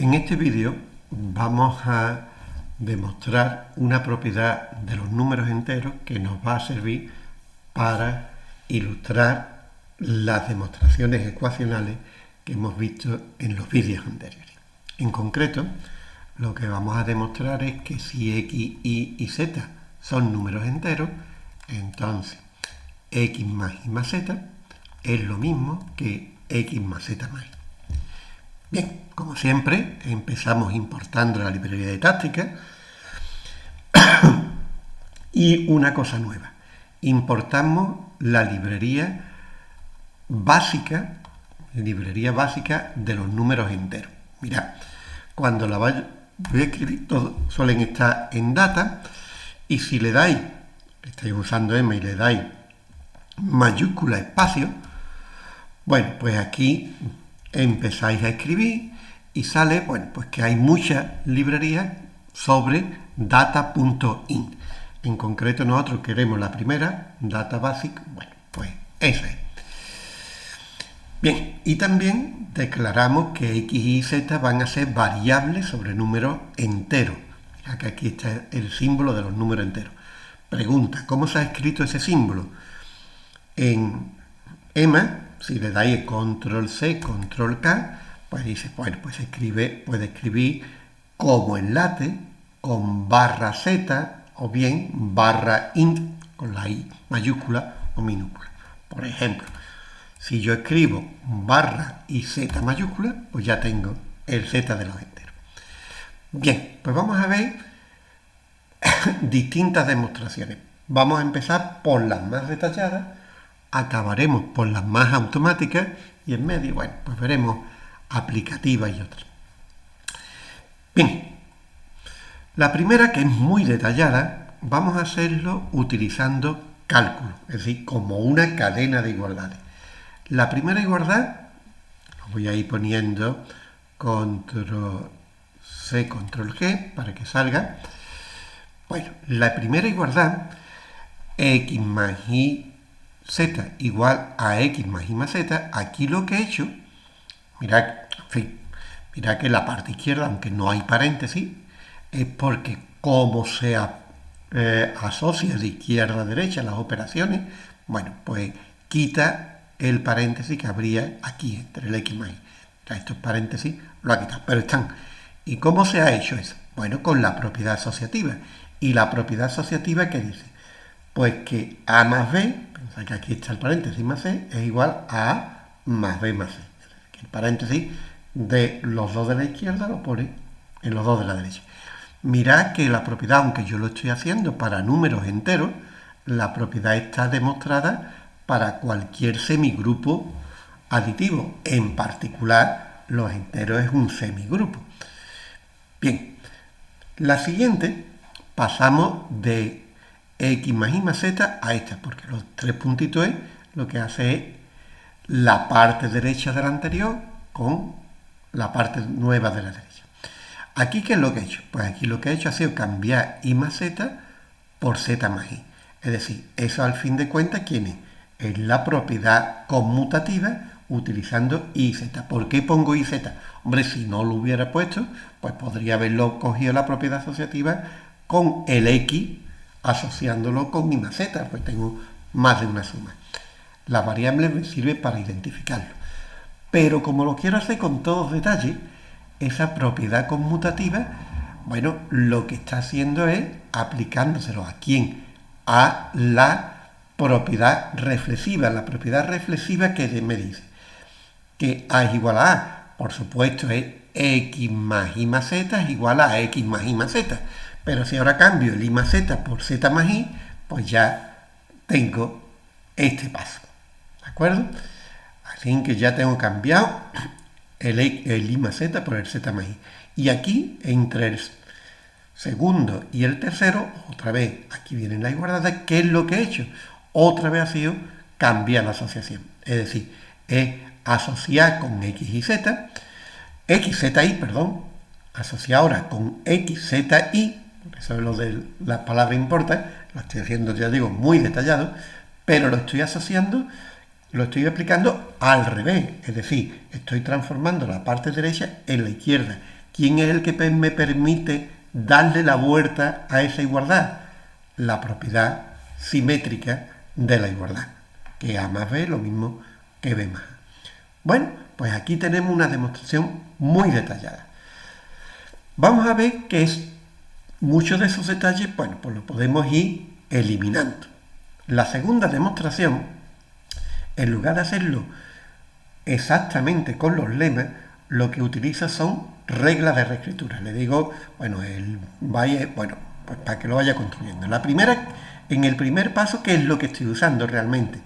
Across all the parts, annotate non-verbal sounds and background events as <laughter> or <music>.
En este vídeo vamos a demostrar una propiedad de los números enteros que nos va a servir para ilustrar las demostraciones ecuacionales que hemos visto en los vídeos anteriores. En concreto, lo que vamos a demostrar es que si x, y y z son números enteros, entonces x más y más z es lo mismo que x más z más y. Bien, como siempre, empezamos importando la librería de táctica y una cosa nueva. Importamos la librería básica, librería básica de los números enteros. Mirad, cuando la voy a escribir, todos suelen estar en data y si le dais, estáis usando M y le dais mayúscula espacio, bueno, pues aquí empezáis a escribir y sale, bueno, pues que hay muchas librerías sobre data.in. En concreto nosotros queremos la primera, data basic, bueno, pues esa es. Bien, y también declaramos que x y z van a ser variables sobre números enteros. Mira que aquí está el símbolo de los números enteros. Pregunta, ¿cómo se ha escrito ese símbolo? En EMA si le dais control C, control K, pues dice, bueno, pues escribe, puede escribir como enlace con barra Z o bien barra int con la I mayúscula o minúscula. Por ejemplo, si yo escribo barra y Z mayúscula, pues ya tengo el Z de los enteros. Bien, pues vamos a ver <coughs> distintas demostraciones. Vamos a empezar por las más detalladas acabaremos por las más automáticas y en medio, bueno, pues veremos aplicativas y otras. Bien, la primera que es muy detallada, vamos a hacerlo utilizando cálculo, es decir, como una cadena de igualdades. La primera igualdad, lo voy a ir poniendo control C, control G, para que salga. Bueno, la primera igualdad, x más y z igual a x más y más z, aquí lo que he hecho, mirad, en que la parte izquierda, aunque no hay paréntesis, es porque como se eh, asocia de izquierda a derecha las operaciones, bueno, pues quita el paréntesis que habría aquí entre el x más y. estos paréntesis lo ha quitado, pero están. ¿Y cómo se ha hecho eso? Bueno, con la propiedad asociativa. ¿Y la propiedad asociativa qué dice? Pues que a más b que aquí está el paréntesis más c es igual a a más b más c. el paréntesis de los dos de la izquierda lo pone en los dos de la derecha. Mirad que la propiedad, aunque yo lo estoy haciendo para números enteros, la propiedad está demostrada para cualquier semigrupo aditivo. En particular, los enteros es un semigrupo. Bien, la siguiente pasamos de x más y más z a esta, porque los tres puntitos es lo que hace es la parte derecha de la anterior con la parte nueva de la derecha. Aquí, ¿qué es lo que he hecho? Pues aquí lo que he hecho ha sido cambiar y más z por z más i. Es decir, eso al fin de cuentas, ¿quién es? La propiedad conmutativa utilizando y z. ¿Por qué pongo y z? Hombre, si no lo hubiera puesto, pues podría haberlo cogido la propiedad asociativa con el x asociándolo con mi maceta, pues tengo más de una suma. La variable me sirve para identificarlo. Pero como lo quiero hacer con todos detalles, esa propiedad conmutativa, bueno, lo que está haciendo es aplicándoselo a quién? A la propiedad reflexiva. La propiedad reflexiva que me dice que A es igual a A, por supuesto, es X más Y más Z es igual a X más Y más Z. Pero si ahora cambio el I más Z por Z más I, pues ya tengo este paso. ¿De acuerdo? Así que ya tengo cambiado el, el I más Z por el Z más I. Y aquí, entre el segundo y el tercero, otra vez, aquí vienen las igualdades, ¿qué es lo que he hecho? Otra vez ha sido cambiar la asociación. Es decir, es asociar con X y Z, X, Z, Y, perdón, asociar ahora con X, Z, Y, eso es lo de las palabras importa, lo estoy haciendo, ya digo, muy detallado, pero lo estoy asociando, lo estoy aplicando al revés, es decir, estoy transformando la parte derecha en la izquierda. ¿quién es el que me permite darle la vuelta a esa igualdad? La propiedad simétrica de la igualdad, que A más B lo mismo que B más A. Bueno, pues aquí tenemos una demostración muy detallada. Vamos a ver que es muchos de esos detalles, bueno, pues lo podemos ir eliminando. La segunda demostración, en lugar de hacerlo exactamente con los lemas, lo que utiliza son reglas de reescritura. Le digo, bueno, el vaya, bueno, pues para que lo vaya construyendo. La primera, en el primer paso, ¿qué es lo que estoy usando realmente?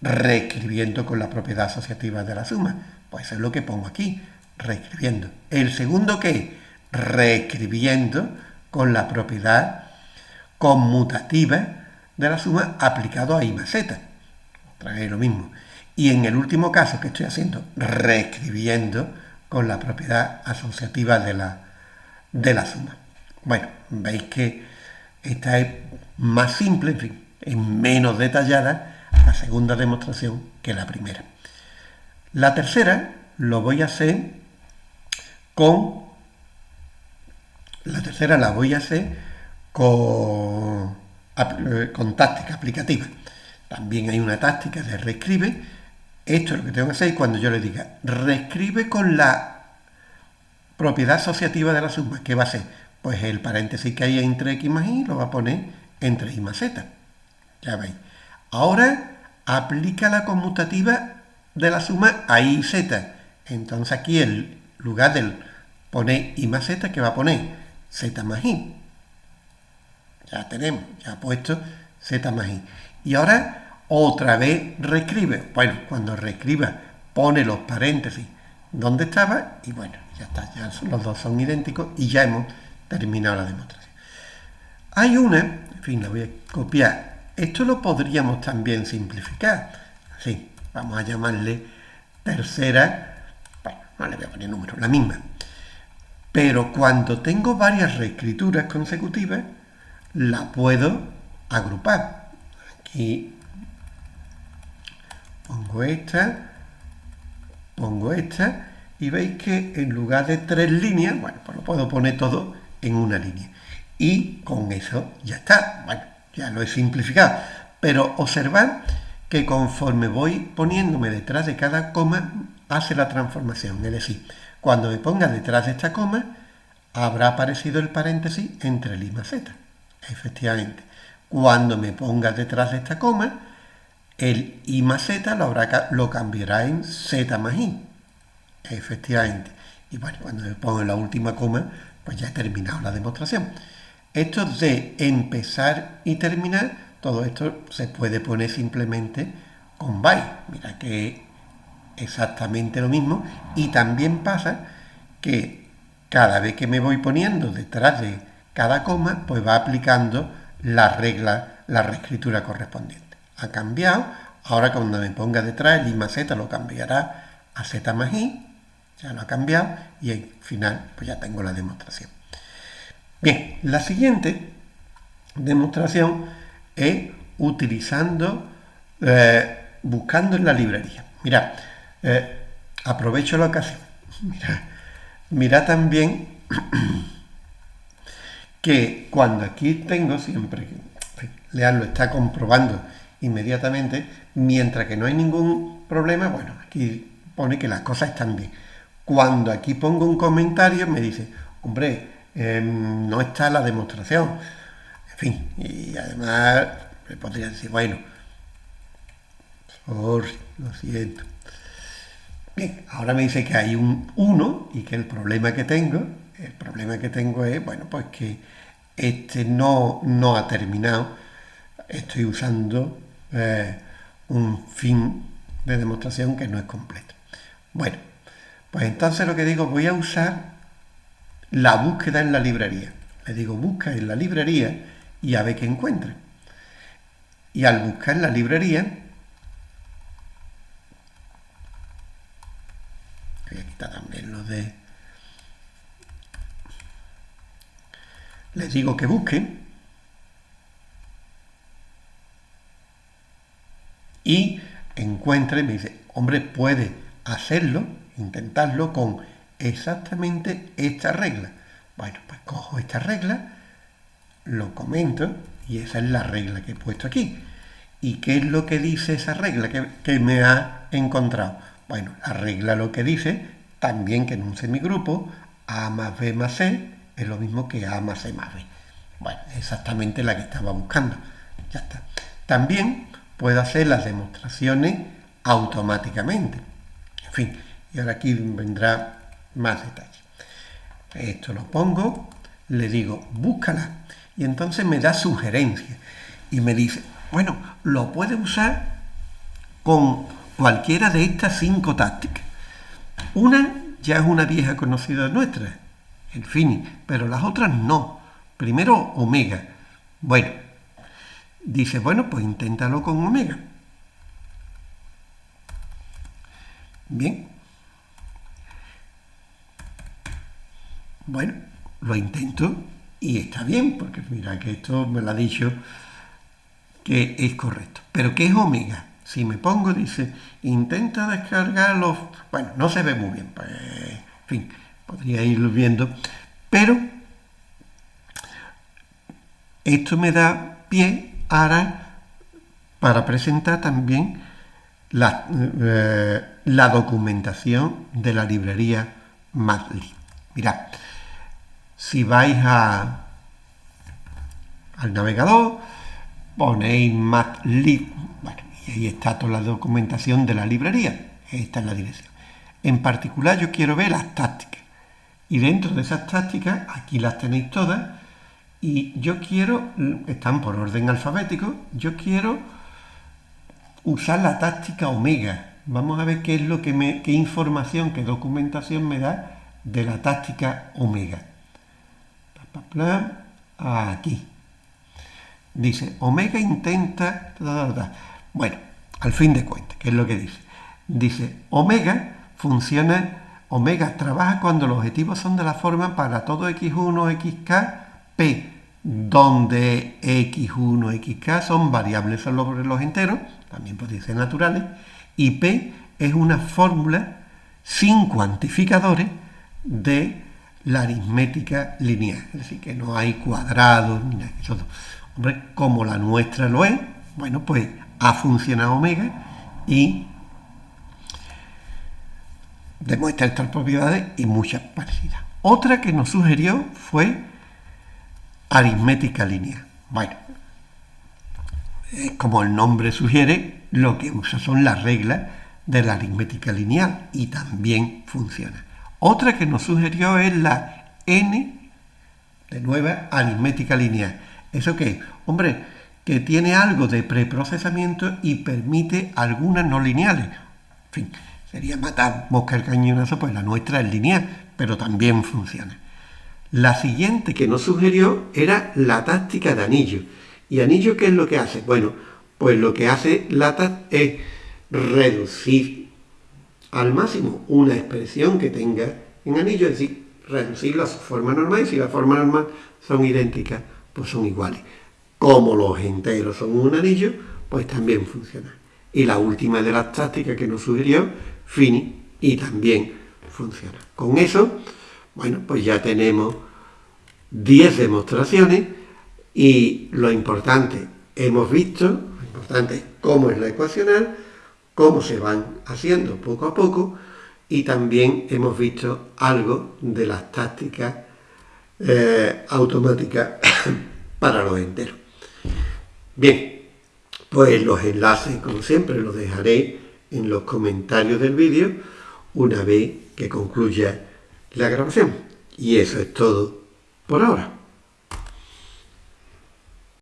Reescribiendo con la propiedad asociativa de la suma. Pues eso es lo que pongo aquí, reescribiendo. El segundo, ¿qué? Reescribiendo con la propiedad conmutativa de la suma aplicado a I más Z. Otra vez lo mismo. Y en el último caso que estoy haciendo, reescribiendo con la propiedad asociativa de la, de la suma. Bueno, veis que esta es más simple, en fin, es menos detallada la segunda demostración que la primera. La tercera lo voy a hacer con... La tercera la voy a hacer con, con táctica aplicativa. También hay una táctica de reescribe esto es lo que tengo que hacer y cuando yo le diga, reescribe con la propiedad asociativa de la suma. ¿Qué va a ser? Pues el paréntesis que hay entre x más y lo va a poner entre y más z. Ya veis. Ahora aplica la conmutativa de la suma a y z. Entonces aquí en lugar del poner y más z, ¿qué va a poner? Z más i. Ya tenemos, ya ha puesto z más i. Y ahora otra vez reescribe. Bueno, cuando reescriba pone los paréntesis donde estaba y bueno, ya está, ya los dos son idénticos y ya hemos terminado la demostración. Hay una, en fin, la voy a copiar. Esto lo podríamos también simplificar. Sí, vamos a llamarle tercera, bueno, no le voy a poner número, la misma. Pero cuando tengo varias reescrituras consecutivas, la puedo agrupar. Aquí pongo esta, pongo esta, y veis que en lugar de tres líneas, bueno, pues lo puedo poner todo en una línea. Y con eso ya está, bueno, ya lo he simplificado. Pero observad que conforme voy poniéndome detrás de cada coma, hace la transformación. Es decir, cuando me ponga detrás de esta coma, habrá aparecido el paréntesis entre y más z. Efectivamente. Cuando me ponga detrás de esta coma, el i más z lo, habrá, lo cambiará en z más i. Efectivamente. Y bueno, cuando me pongo en la última coma, pues ya he terminado la demostración. Esto de empezar y terminar, todo esto se puede poner simplemente con by. Mira que exactamente lo mismo. Y también pasa que cada vez que me voy poniendo detrás de cada coma, pues va aplicando la regla, la reescritura correspondiente ha cambiado. Ahora cuando me ponga detrás el i más z lo cambiará a z más i. Ya lo ha cambiado y al final pues ya tengo la demostración. Bien, la siguiente demostración es utilizando, eh, buscando en la librería. Mira, eh, aprovecho la ocasión. Mira, mira también que cuando aquí tengo siempre, leanlo, está comprobando inmediatamente, mientras que no hay ningún problema, bueno, aquí pone que las cosas están bien. Cuando aquí pongo un comentario me dice, hombre, em, no está la demostración. En fin, y además me podría decir, bueno, sorry, lo siento. Bien, ahora me dice que hay un 1 y que el problema que tengo, el problema que tengo es, bueno, pues que este no, no ha terminado. Estoy usando eh, un fin de demostración que no es completo. Bueno, pues entonces lo que digo, voy a usar la búsqueda en la librería. Le digo, busca en la librería y a ver qué encuentra. Y al buscar en la librería, quitar también lo de... Le digo que busque y encuentre, me dice, hombre, puede hacerlo, intentarlo con exactamente esta regla. Bueno, pues cojo esta regla, lo comento y esa es la regla que he puesto aquí. ¿Y qué es lo que dice esa regla que, que me ha encontrado? Bueno, la regla lo que dice también que en un semigrupo A más B más C es lo mismo que A más C más B. Bueno, exactamente la que estaba buscando. Ya está. También puedo hacer las demostraciones automáticamente. En fin, y ahora aquí vendrá más detalles. Esto lo pongo, le digo, búscala, y entonces me da sugerencias y me dice, bueno, lo puede usar con cualquiera de estas cinco tácticas. Una ya es una vieja conocida nuestra, el Fini, pero las otras no. Primero, Omega. Bueno, dice, bueno, pues inténtalo con Omega. Bien. Bueno, lo intento y está bien, porque mira que esto me lo ha dicho que es correcto. Pero ¿qué es omega? Si me pongo, dice, intenta descargarlo. Bueno, no se ve muy bien, pues, en fin, podría irlo viendo. Pero esto me da pie ahora para presentar también la, eh, la documentación de la librería Madlib. Mirad, si vais a, al navegador, ponéis Madlib, bueno, y ahí está toda la documentación de la librería, esta es la dirección. En particular yo quiero ver las tácticas, y dentro de esas tácticas, aquí las tenéis todas, y yo quiero, están por orden alfabético, yo quiero usar la táctica omega. Vamos a ver qué es lo que me, qué información, qué documentación me da de la táctica omega. Aquí. Dice, omega intenta... Bueno, al fin de cuentas, ¿qué es lo que dice? Dice, omega funciona, omega trabaja cuando los objetivos son de la forma para todo x1, xk, p, donde x1, xk son variables sobre los enteros, también puede ser naturales, y p es una fórmula sin cuantificadores de la aritmética lineal, es decir, que no hay cuadrados ni nada. Hombre, como la nuestra lo es, bueno, pues ha funcionado omega y demuestra estas propiedades y muchas parecidas. Otra que nos sugirió fue aritmética lineal. Bueno, como el nombre sugiere, lo que usa son las reglas de la aritmética lineal y también funciona. Otra que nos sugirió es la n de nueva aritmética lineal. ¿Eso qué? Hombre, que tiene algo de preprocesamiento y permite algunas no lineales. En fin, sería matar mosca el cañonazo, pues la nuestra es lineal, pero también funciona. La siguiente que nos sugirió era la táctica de anillo. ¿Y anillo qué es lo que hace? Bueno, pues lo que hace la táctica es reducir al máximo una expresión que tenga en anillo, es decir, reducirlo a su forma normal y si la forma normal son idénticas, pues son iguales. Como los enteros son un anillo, pues también funciona. Y la última de las tácticas que nos sugirió, Fini, y también funciona. Con eso, bueno, pues ya tenemos 10 demostraciones y lo importante, hemos visto, lo importante es cómo es la ecuacional, cómo se van haciendo poco a poco y también hemos visto algo de las tácticas eh, automáticas <coughs> para los enteros. Bien, pues los enlaces, como siempre, los dejaré en los comentarios del vídeo una vez que concluya la grabación. Y eso es todo por ahora.